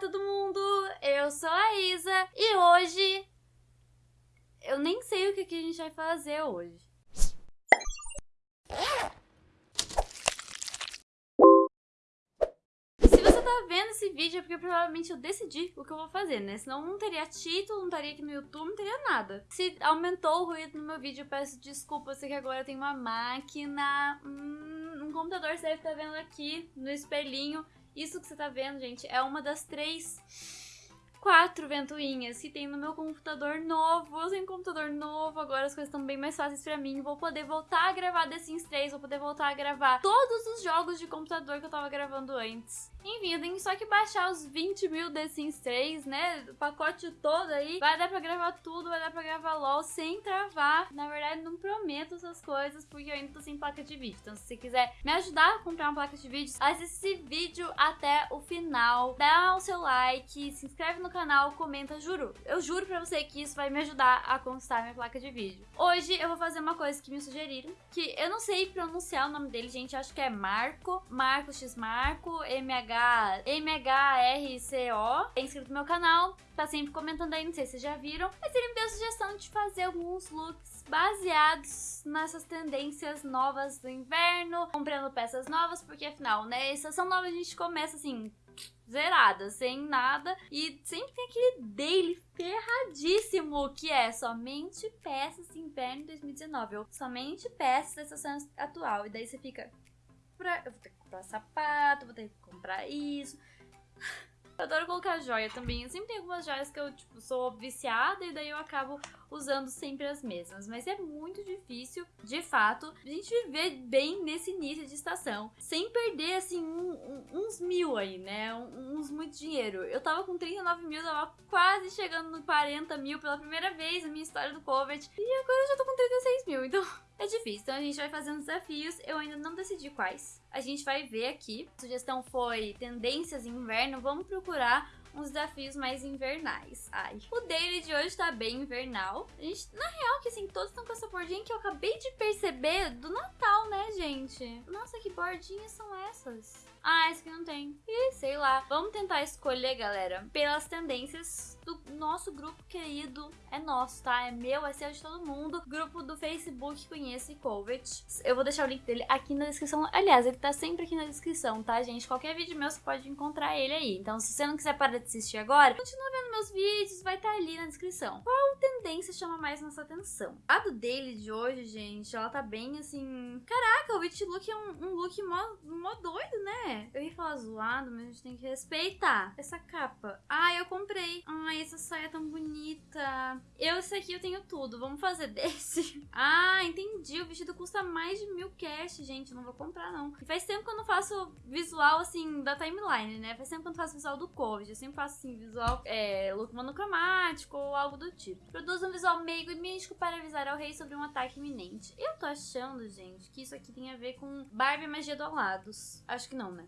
todo mundo! Eu sou a Isa e hoje eu nem sei o que, que a gente vai fazer hoje. Se você tá vendo esse vídeo é porque provavelmente eu decidi o que eu vou fazer, né? Senão não teria título, não estaria aqui no YouTube, não teria nada. Se aumentou o ruído no meu vídeo, eu peço desculpa, eu sei que agora tem uma máquina, hum, um computador, você deve estar vendo aqui no espelhinho. Isso que você tá vendo, gente, é uma das três quatro ventoinhas que tem no meu computador novo. Um computador novo, agora as coisas estão bem mais fáceis pra mim. Vou poder voltar a gravar The Sims 3, vou poder voltar a gravar todos os jogos de computador que eu tava gravando antes. Enfim, eu tenho só que baixar os 20 mil The Sims 3, né? O pacote todo aí. Vai dar pra gravar tudo, vai dar pra gravar LOL sem travar. Na verdade, não prometo essas coisas porque eu ainda tô sem placa de vídeo. Então, se você quiser me ajudar a comprar uma placa de vídeo, assista esse vídeo até o final. Dá o seu like, se inscreve no canal, comenta, juro. Eu juro pra você que isso vai me ajudar a conquistar minha placa de vídeo. Hoje eu vou fazer uma coisa que me sugeriram, que eu não sei pronunciar o nome dele, gente. Acho que é Marco, Marco X Marco, MH MHRCO, é inscrito no meu canal, tá sempre comentando aí, não sei se vocês já viram, mas ele me deu a sugestão de fazer alguns looks baseados nessas tendências novas do inverno, comprando peças novas, porque afinal, né, estação nova a gente começa assim, zerada, sem nada, e sempre tem aquele daily ferradíssimo, que é somente peças inverno 2019, ou somente peças da estação atual, e daí você fica eu vou ter que comprar sapato, vou ter que comprar isso. Colocar joia também. Eu sempre tenho algumas joias que eu, tipo, sou viciada e daí eu acabo usando sempre as mesmas. Mas é muito difícil, de fato, a gente viver bem nesse início de estação. Sem perder, assim, um, um, uns mil aí, né? uns muito dinheiro. Eu tava com 39 mil, tava quase chegando no 40 mil pela primeira vez na minha história do Covid. E agora eu já tô com 36 mil, então... É difícil, então a gente vai fazendo desafios, eu ainda não decidi quais. A gente vai ver aqui. A sugestão foi tendências inverno, vamos procurar uns desafios mais invernais. Ai. O daily de hoje tá bem invernal. A gente, na real, que assim, todos estão com essa bordinha que eu acabei de perceber do Natal, né, gente? Nossa, que bordinhas são essas? Ah, esse aqui não tem. Ih, sei lá. Vamos tentar escolher, galera, pelas tendências do nosso grupo querido. É nosso, tá? É meu, é seu de todo mundo. Grupo do Facebook Conhece Covet. Eu vou deixar o link dele aqui na descrição. Aliás, ele tá sempre aqui na descrição, tá, gente? Qualquer vídeo meu você pode encontrar ele aí. Então, se você não quiser parar de assistir agora, continua vendo meus vídeos, vai estar tá ali na descrição. Qual tendência chama mais nossa atenção? A do daily de hoje, gente, ela tá bem assim... Caraca, o Witch Look é um, um look mó, mó doido, né? É, eu ia falar zoado, mas a gente tem que respeitar. Essa capa. Ah, eu comprei. Ai, essa saia é tão bonita. Eu, esse aqui eu tenho tudo. Vamos fazer desse. Ah, entendi. O vestido custa mais de mil cash, gente. não vou comprar, não. E faz tempo que eu não faço visual, assim, da timeline, né? Faz tempo que eu não faço visual do Covid. Eu sempre faço, assim, visual, é, look monocromático ou algo do tipo. Produzo um visual meigo e místico para avisar ao rei sobre um ataque iminente. Eu tô achando, gente, que isso aqui tem a ver com Barbie Magia do Alados. Acho que não, né?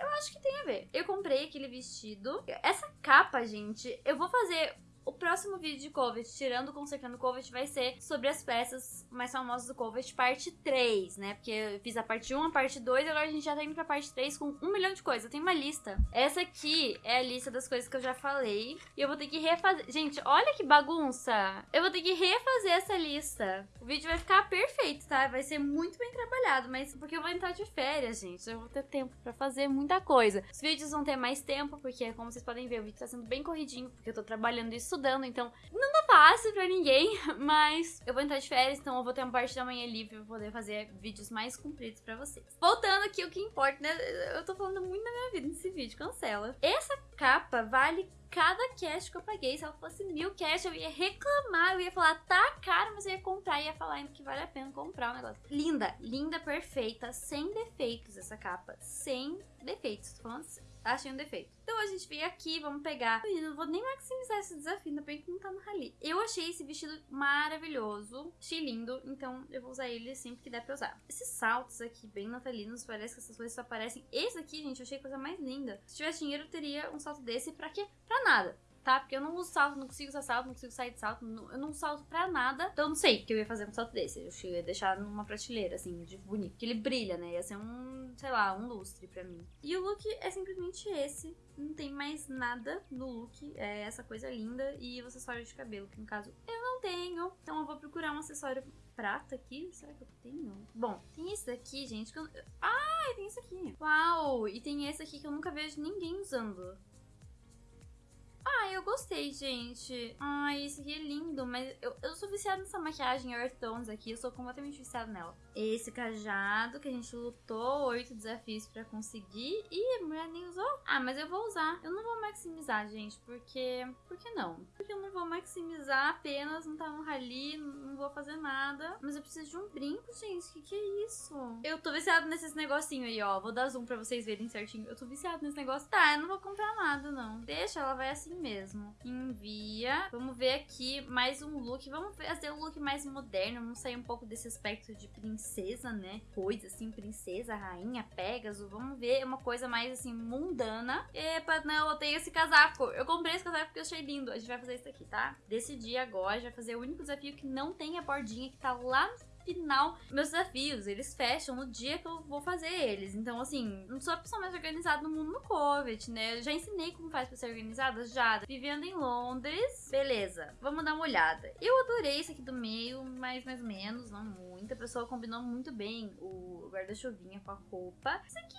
Eu acho que tem a ver. Eu comprei aquele vestido. Essa capa, gente, eu vou fazer o próximo vídeo de Covet, tirando Consertando Covet, vai ser sobre as peças mais famosas do Covet, parte 3, né? Porque eu fiz a parte 1, a parte 2, e agora a gente já tá indo pra parte 3 com um milhão de coisas. Eu tenho uma lista. Essa aqui é a lista das coisas que eu já falei. E eu vou ter que refazer. Gente, olha que bagunça! Eu vou ter que refazer essa lista. O vídeo vai ficar perfeito, tá? Vai ser muito bem trabalhado, mas porque eu vou entrar de férias, gente. Eu vou ter tempo pra fazer muita coisa. Os vídeos vão ter mais tempo, porque como vocês podem ver, o vídeo tá sendo bem corridinho, porque eu tô trabalhando isso estudando, então não tá fácil pra ninguém, mas eu vou entrar de férias, então eu vou ter uma parte da manhã livre pra poder fazer vídeos mais compridos pra vocês. Voltando aqui, o que importa, né? Eu tô falando muito da minha vida nesse vídeo, cancela. Essa capa vale cada cash que eu paguei. Se ela fosse mil cash, eu ia reclamar, eu ia falar, tá caro, mas eu ia comprar, ia falar ainda que vale a pena comprar o negócio. Linda, linda, perfeita, sem defeitos essa capa. Sem defeitos, tô falando assim achei um defeito. Então a gente veio aqui, vamos pegar. Eu não vou nem maximizar esse desafio, ainda bem que não tá no rally. Eu achei esse vestido maravilhoso, achei lindo, então eu vou usar ele sempre que der pra usar. Esses saltos aqui, bem natalinos, parece que essas coisas só aparecem. Esse aqui, gente, eu achei a coisa mais linda. Se tivesse dinheiro, eu teria um salto desse pra quê? Pra nada tá? Porque eu não uso salto, não consigo usar salto, não consigo sair de salto, não, eu não salto pra nada. Então eu não sei o que eu ia fazer com um salto desse. Eu ia deixar numa prateleira, assim, de bonito. Porque ele brilha, né? Ia ser um, sei lá, um lustre pra mim. E o look é simplesmente esse. Não tem mais nada no look. É essa coisa linda e o acessório de cabelo, que no caso eu não tenho. Então eu vou procurar um acessório prata aqui. Será que eu tenho? Bom, tem esse daqui, gente, que eu... Ah, tem esse aqui. Uau! E tem esse aqui que eu nunca vejo ninguém usando. Ah, eu gostei, gente. Ai, esse aqui é lindo, mas eu, eu sou viciada nessa maquiagem Earth Tones aqui, eu sou completamente viciada nela. Esse cajado que a gente lutou oito desafios pra conseguir e a mulher nem usou. Ah, mas eu vou usar. Eu não vou maximizar, gente, porque... Por que não? Porque eu não vou maximizar apenas, não tá no rally, não vou fazer nada. Mas eu preciso de um brinco, gente. Que que é isso? Eu tô viciada nesses negocinho aí, ó. Vou dar zoom pra vocês verem certinho. Eu tô viciada nesse negócio. Tá, eu não vou comprar nada, não. Deixa, ela vai assim mesmo. Envia. Vamos ver aqui mais um look. Vamos fazer um look mais moderno. Vamos sair um pouco desse aspecto de princesa, né? Coisa assim, princesa, rainha, Pegasus. Vamos ver uma coisa mais assim, mundana. Epa, não, eu tenho esse casaco. Eu comprei esse casaco porque eu achei lindo. A gente vai fazer isso aqui, tá? Decidi agora, a gente vai fazer o único desafio que não tem a bordinha que tá lá no final, meus desafios, eles fecham no dia que eu vou fazer eles. Então, assim, não sou a pessoa mais organizada no mundo no COVID, né? Eu já ensinei como faz pra ser organizada, já. Vivendo em Londres, beleza. Vamos dar uma olhada. Eu adorei esse aqui do meio, mas mais ou menos, não muito. A pessoa combinou muito bem o guarda-chuvinha com a roupa. Isso aqui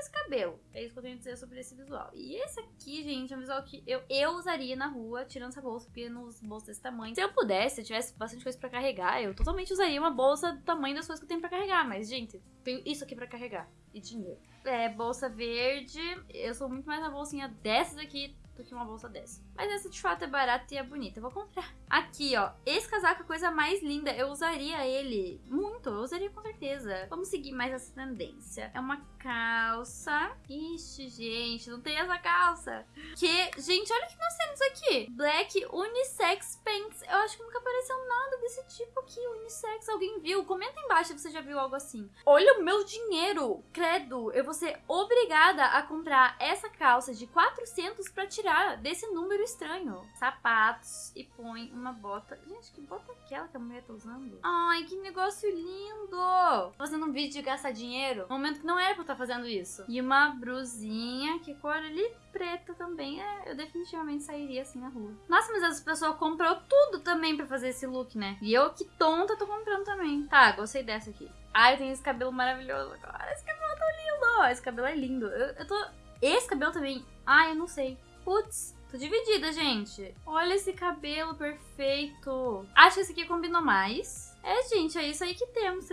esse cabelo. É isso que eu tenho a dizer sobre esse visual. E esse aqui, gente, é um visual que eu, eu usaria na rua, tirando essa bolsa, porque nos bolsos desse tamanho. Se eu pudesse, se eu tivesse bastante coisa pra carregar, eu totalmente usaria uma bolsa do tamanho das coisas que eu tenho pra carregar. Mas, gente, tenho isso aqui pra carregar. E dinheiro. É, bolsa verde. Eu sou muito mais na bolsinha dessas aqui do que uma bolsa dessa. Mas essa de fato é barata e é bonita. Eu vou comprar. Aqui, ó. Esse casaco é a coisa mais linda. Eu usaria ele muito. Eu usaria com certeza. Vamos seguir mais essa tendência. É uma calça. Ixi, gente. Não tem essa calça. Que, gente, olha o que nós temos aqui. Black Unisex Pants. Eu acho que nunca apareceu nada desse tipo aqui. Unissex. Alguém viu? Comenta embaixo se você já viu algo assim. Olha o meu dinheiro. Credo. Eu vou ser obrigada a comprar essa calça de 400 pra tirar desse número estranho. Sapatos e põe uma bota. Gente, que bota é aquela que a mulher tá usando? Ai, que negócio lindo! Fazendo um vídeo de gastar dinheiro. Momento que não era pra eu estar fazendo isso. E uma brusinha, que cor ali? Preta também. É, eu definitivamente sairia assim na rua. Nossa, mas as pessoas comprou tudo também pra fazer esse look, né? E eu, que tonta, tô comprando também. Tá, gostei dessa aqui. Ai, tem esse cabelo maravilhoso agora. Esse cabelo tá lindo. Esse cabelo é lindo. Eu, eu tô... Esse cabelo também... Ai, eu não sei. Putz, Tô dividida, gente. Olha esse cabelo perfeito. Acho que esse aqui combinou mais. É, gente, é isso aí que temos.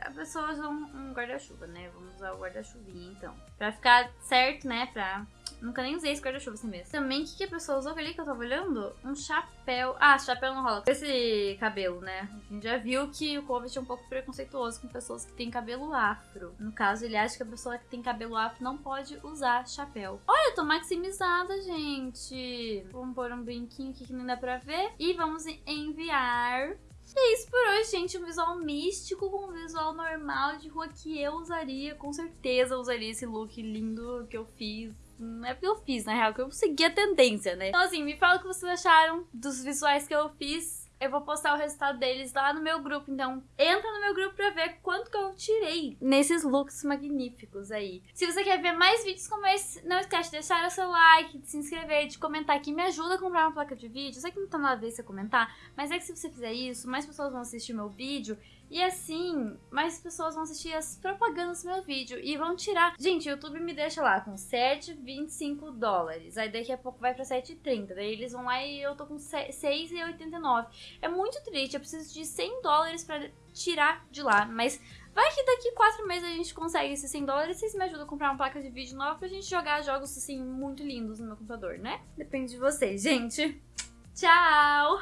A pessoa usa um, guarda-chuva, né? Vamos usar o guarda-chuvinha, então. Pra ficar certo, né? Pra Nunca nem usei esse guarda-chuva assim mesmo. Também, o que, que a pessoa usou ali que eu tava olhando? Um chapéu. Ah, chapéu não rola. Esse cabelo, né? A gente já viu que o Covid é um pouco preconceituoso com pessoas que têm cabelo afro. No caso, ele acha que a pessoa que tem cabelo afro não pode usar chapéu. Olha, eu tô maximizada, gente. Vamos pôr um brinquinho aqui que não dá pra ver. E vamos enviar e é isso por hoje, gente. Um visual místico com um visual normal de rua que eu usaria. Com certeza usaria esse look lindo que eu fiz não é porque eu fiz, na real, que eu segui a tendência, né? Então, assim, me fala o que vocês acharam dos visuais que eu fiz. Eu vou postar o resultado deles lá no meu grupo, então entra no meu grupo pra ver quanto que eu tirei nesses looks magníficos aí. Se você quer ver mais vídeos como esse, não esquece de deixar o seu like, de se inscrever, de comentar que me ajuda a comprar uma placa de vídeo. Eu sei que não tá nada a ver você comentar, mas é que se você fizer isso, mais pessoas vão assistir meu vídeo e assim, mais pessoas vão assistir as propagandas do meu vídeo e vão tirar. Gente, o YouTube me deixa lá com 7,25 dólares. Aí daqui a pouco vai pra 7,30. Daí eles vão lá e eu tô com 6,89. É muito triste. Eu preciso de 100 dólares pra tirar de lá. Mas vai que daqui 4 meses a gente consegue esses 100 dólares. Vocês me ajudam a comprar uma placa de vídeo nova pra gente jogar jogos assim muito lindos no meu computador, né? Depende de vocês, gente. Tchau!